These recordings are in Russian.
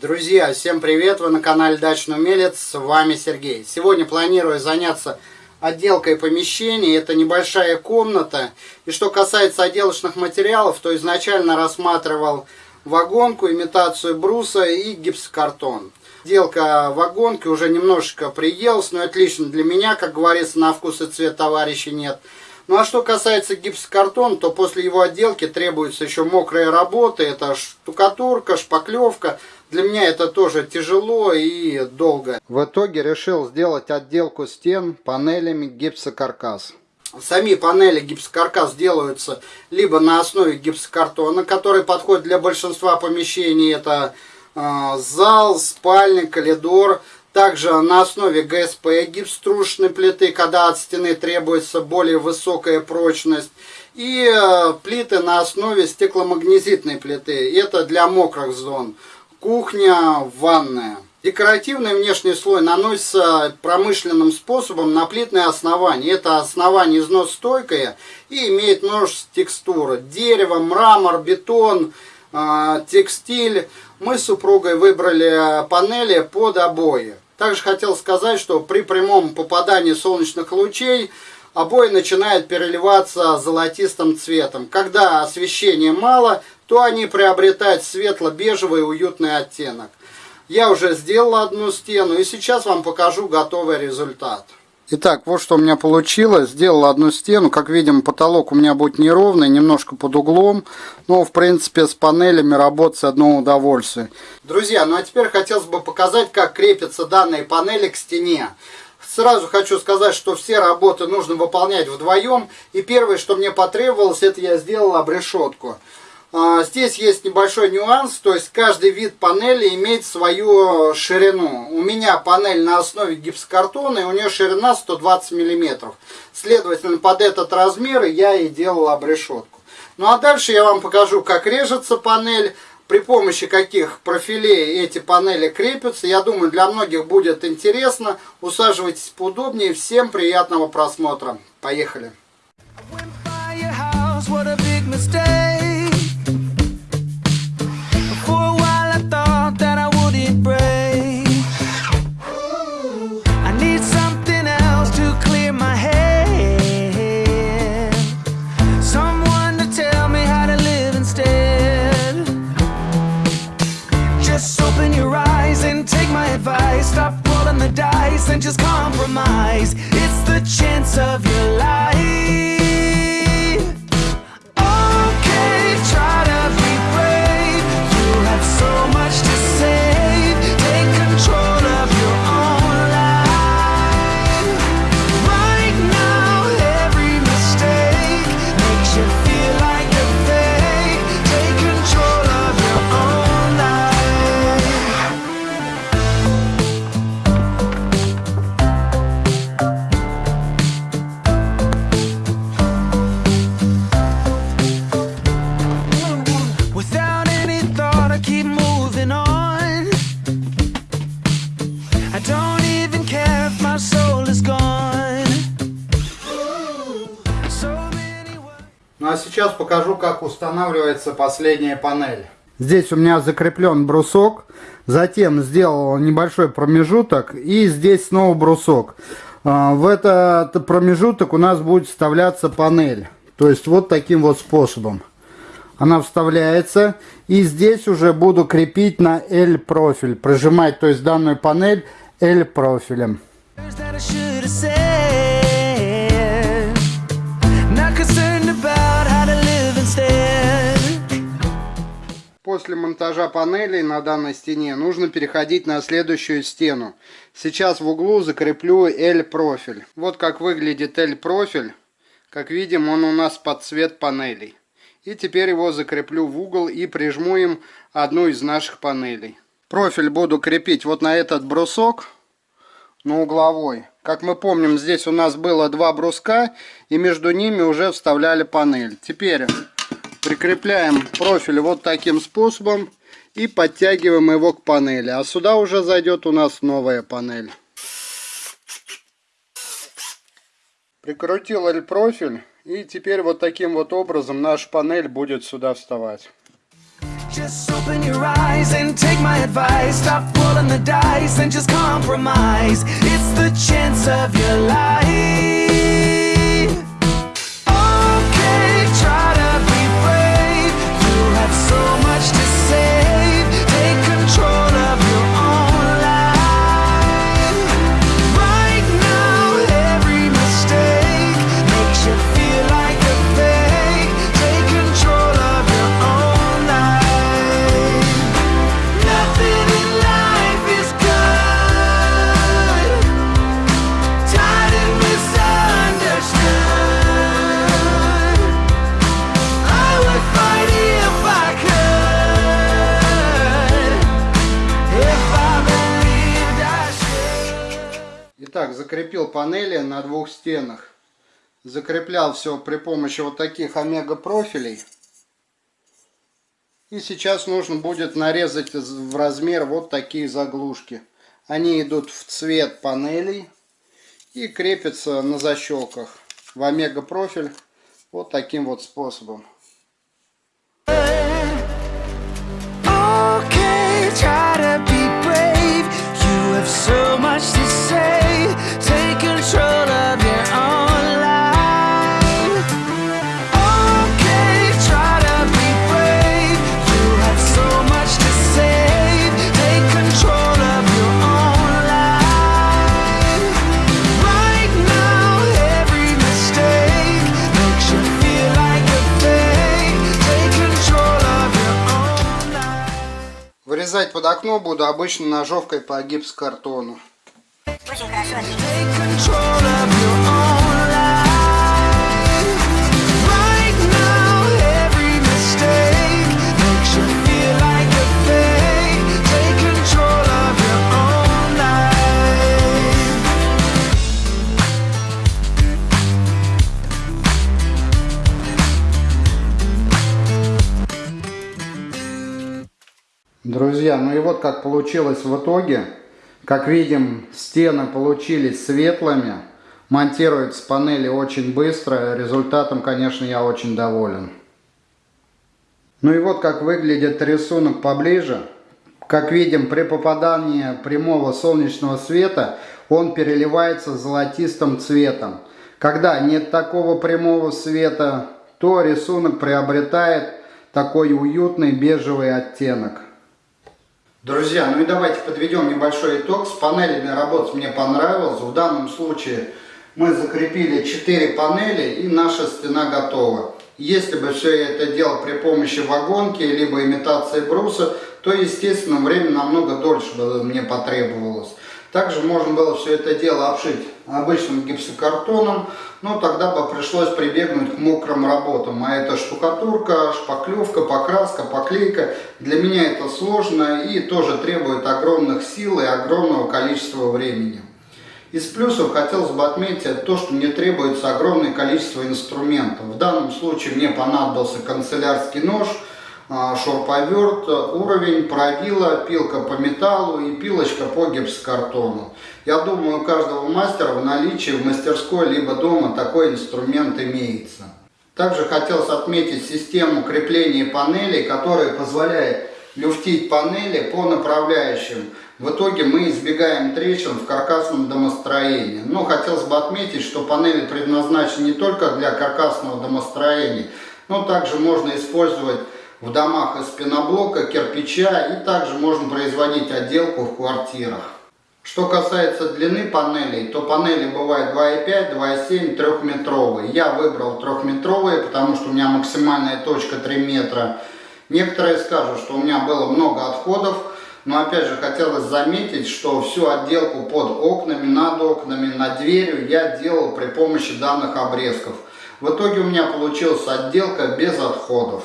Друзья, всем привет! Вы на канале Дачный Умелец, с вами Сергей. Сегодня планирую заняться отделкой помещений. Это небольшая комната. И что касается отделочных материалов, то изначально рассматривал вагонку, имитацию бруса и гипсокартон. Отделка вагонки уже немножечко приелась, но это лично для меня, как говорится, на вкус и цвет товарища нет. Ну а что касается гипсокартона, то после его отделки требуется еще мокрая работа. Это штукатурка, шпаклевка. Для меня это тоже тяжело и долго. В итоге решил сделать отделку стен панелями гипсокаркас. Сами панели гипсокаркас делаются либо на основе гипсокартона, который подходит для большинства помещений. Это э, зал, спальня, коридор. Также на основе ГСП гипструшной плиты, когда от стены требуется более высокая прочность. И э, плиты на основе стекломагнезитной плиты. Это для мокрых зон. Кухня, ванная. Декоративный внешний слой наносится промышленным способом на плитное основание. Это основание износостойкое и имеет множество текстур. Дерево, мрамор, бетон, э, текстиль. Мы с супругой выбрали панели под обои. Также хотел сказать, что при прямом попадании солнечных лучей обои начинают переливаться золотистым цветом. Когда освещения мало, то они приобретают светло-бежевый уютный оттенок. Я уже сделал одну стену и сейчас вам покажу готовый результат. Итак, вот что у меня получилось. Сделал одну стену. Как видим, потолок у меня будет неровный, немножко под углом. Но, в принципе, с панелями работать одно удовольствие. Друзья, ну а теперь хотелось бы показать, как крепятся данные панели к стене. Сразу хочу сказать, что все работы нужно выполнять вдвоем. И первое, что мне потребовалось, это я сделал обрешетку. А, здесь есть небольшой нюанс, то есть каждый вид панели имеет свою ширину. У меня панель на основе гипсокартона, и у нее ширина 120 мм. Следовательно, под этот размер я и делал обрешетку. Ну а дальше я вам покажу, как режется панель, при помощи каких профилей эти панели крепятся. Я думаю, для многих будет интересно. Усаживайтесь поудобнее. Всем приятного просмотра. Поехали! Сейчас покажу, как устанавливается последняя панель. Здесь у меня закреплен брусок, затем сделал небольшой промежуток и здесь снова брусок. А, в этот промежуток у нас будет вставляться панель. То есть вот таким вот способом. Она вставляется и здесь уже буду крепить на L профиль. Прожимать, то есть данную панель L После монтажа панелей на данной стене нужно переходить на следующую стену. Сейчас в углу закреплю L-профиль. Вот как выглядит L-профиль. Как видим, он у нас под цвет панелей. И теперь его закреплю в угол и прижму им одну из наших панелей. Профиль буду крепить вот на этот брусок, на угловой. Как мы помним, здесь у нас было два бруска, и между ними уже вставляли панель. Теперь Прикрепляем профиль вот таким способом и подтягиваем его к панели. А сюда уже зайдет у нас новая панель. Прикрутил профиль и теперь вот таким вот образом наша панель будет сюда вставать. Just open your eyes and take my advice. Stop rolling the dice and just compromise. It's the chance of your life. Итак, закрепил панели на двух стенах. Закреплял все при помощи вот таких омега профилей. И сейчас нужно будет нарезать в размер вот такие заглушки. Они идут в цвет панелей и крепятся на защелках в омега профиль вот таким вот способом. Okay, so much to say. Вырезать под окно буду обычно ножовкой по гипсокартону. Очень хорошо Ну и вот как получилось в итоге. Как видим, стены получились светлыми. Монтируется панели очень быстро. Результатом, конечно, я очень доволен. Ну и вот как выглядит рисунок поближе. Как видим, при попадании прямого солнечного света он переливается золотистым цветом. Когда нет такого прямого света, то рисунок приобретает такой уютный бежевый оттенок. Друзья, ну и давайте подведем небольшой итог. С панелями работать мне понравилось. В данном случае мы закрепили 4 панели и наша стена готова. Если бы все это делал при помощи вагонки, либо имитации бруса, то, естественно, время намного дольше бы мне потребовалось. Также можно было все это дело обшить обычным гипсокартоном, но тогда бы пришлось прибегнуть к мокрым работам. А это штукатурка, шпаклевка, покраска, поклейка. Для меня это сложно и тоже требует огромных сил и огромного количества времени. Из плюсов хотелось бы отметить то, что мне требуется огромное количество инструментов. В данном случае мне понадобился канцелярский нож, а, шуруповерт, уровень, правила, пилка по металлу и пилочка по гипсокартону. Я думаю, у каждого мастера в наличии в мастерской либо дома такой инструмент имеется. Также хотелось отметить систему крепления панелей, которая позволяет люфтить панели по направляющим. В итоге мы избегаем трещин в каркасном домостроении. Но хотелось бы отметить, что панели предназначены не только для каркасного домостроения, но также можно использовать в домах из пеноблока, кирпича и также можно производить отделку в квартирах. Что касается длины панелей, то панели бывают 2,5, 2,7, 3-метровые. Я выбрал трехметровые, потому что у меня максимальная точка 3 метра. Некоторые скажут, что у меня было много отходов, но опять же хотелось заметить, что всю отделку под окнами, над окнами, над дверью я делал при помощи данных обрезков. В итоге у меня получилась отделка без отходов.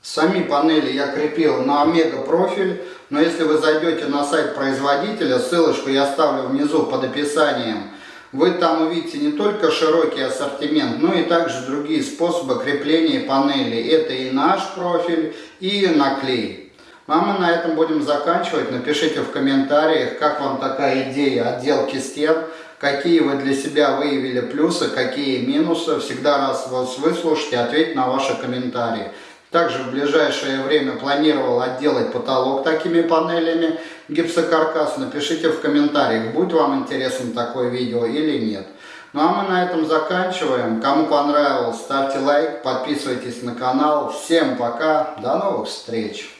Сами панели я крепил на омега профиль, но если вы зайдете на сайт производителя, ссылочку я оставлю внизу под описанием, вы там увидите не только широкий ассортимент, но и также другие способы крепления панелей. Это и наш профиль, и наклей. Ну а мы на этом будем заканчивать. Напишите в комментариях, как вам такая идея отделки стен, какие вы для себя выявили плюсы, какие минусы. Всегда раз вас выслушать и ответить на ваши комментарии. Также в ближайшее время планировал отделать потолок такими панелями гипсокаркас. Напишите в комментариях, будет вам интересно такое видео или нет. Ну а мы на этом заканчиваем. Кому понравилось, ставьте лайк, подписывайтесь на канал. Всем пока, до новых встреч!